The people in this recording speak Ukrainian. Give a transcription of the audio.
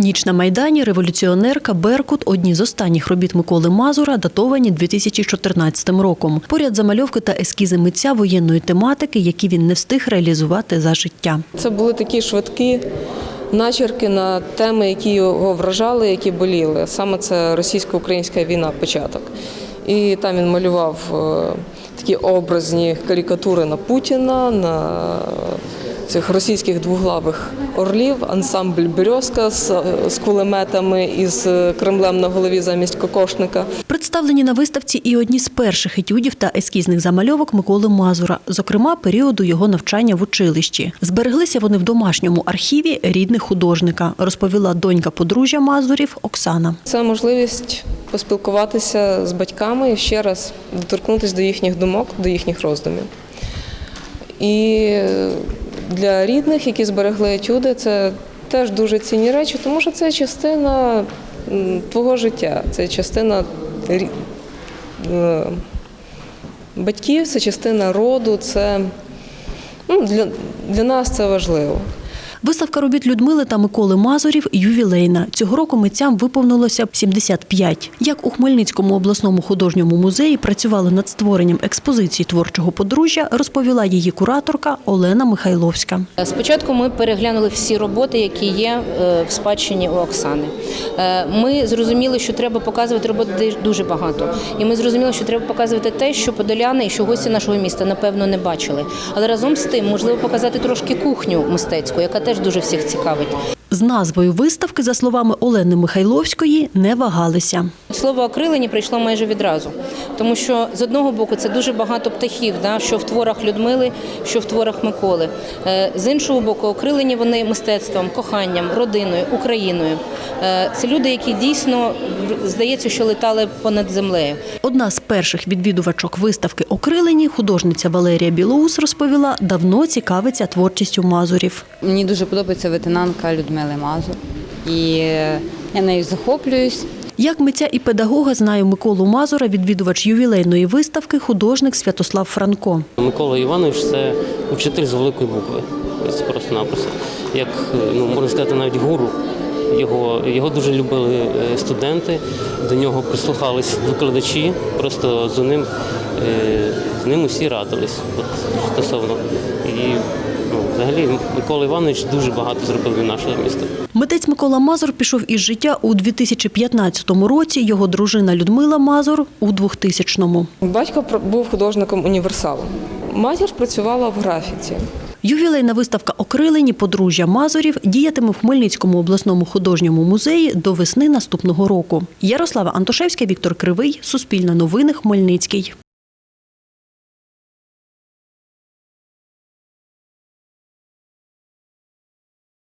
Ніч на Майдані, революціонерка, Беркут одні з останніх робіт Миколи Мазура, датовані 2014 роком. Поряд замальовки та ескізи митця воєнної тематики, які він не встиг реалізувати за життя. Це були такі швидкі начерки на теми, які його вражали, які боліли. Саме це російсько-українська війна, початок. І там він малював е, такі образні карикатури на Путіна, на цих російських двуглавих орлів, ансамбль Березка з, з кулеметами і з Кремлем на голові замість кокошника. Представлені на виставці і одні з перших етюдів та ескізних замальовок Миколи Мазура, зокрема періоду його навчання в училищі. Збереглися вони в домашньому архіві рідних художника, розповіла донька подружжя Мазурів Оксана. Це можливість поспілкуватися з батьками і ще раз доторкнутися до їхніх думок, до їхніх роздумів. І для рідних, які зберегли етюди, це теж дуже цінні речі, тому що це частина твого життя, це частина е, батьків, це частина роду, це ну, для, для нас це важливо. Виставка робіт Людмили та Миколи Мазурів ювілейна. Цього року митцям виповнилося 75. Як у Хмельницькому обласному художньому музеї працювали над створенням експозиції творчого подружжя, розповіла її кураторка Олена Михайловська. Спочатку ми переглянули всі роботи, які є е, в спадщині у Оксани. Е, Ми зрозуміли, що треба показувати роботи дуже багато. І ми зрозуміли, що треба показувати те, що подоляни і що гості нашого міста напевно не бачили. Але разом з тим можливо показати трошки кухню мистецьку, яка теж дуже всіх цікавить. З назвою виставки, за словами Олени Михайловської, не вагалися. Слово окрилені прийшло майже відразу, тому що з одного боку це дуже багато птахів, да, що в творах Людмили, що в творах Миколи. Е, З іншого боку, окрилені вони мистецтвом, коханням, родиною, Україною. Е, Це люди, які дійсно здається, що летали понад землею. Одна з перших відвідувачок виставки «Окрилені» художниця Валерія Білоус розповіла, давно цікавиться творчістю Мазурів. Мені дуже подобається ветенанка Людмили Мазур. І е, я нею захоплююсь. Як митця і педагога знає Миколу Мазура, відвідувач ювілейної виставки, художник Святослав Франко. Микола Іванович це вчитель з великої букви. Це просто-напросто. Як ну, можна сказати, навіть гуру. Його, його дуже любили е, студенти, до нього прислухались викладачі, просто за ним, е, з ним усі радились от, стосовно. І ну, взагалі Микола Іванович дуже багато зробив для нашого міста. Митець Микола Мазур пішов із життя у 2015 році. Його дружина Людмила Мазур у 2000-му. Батько був художником універсалом. Матір працювала в графіці. Ювілейна виставка «Окрилені» подружжя Мазурів діятиме в Хмельницькому обласному художньому музеї до весни наступного року. Ярослава Антошевська, Віктор Кривий, Суспільне новини, Хмельницький.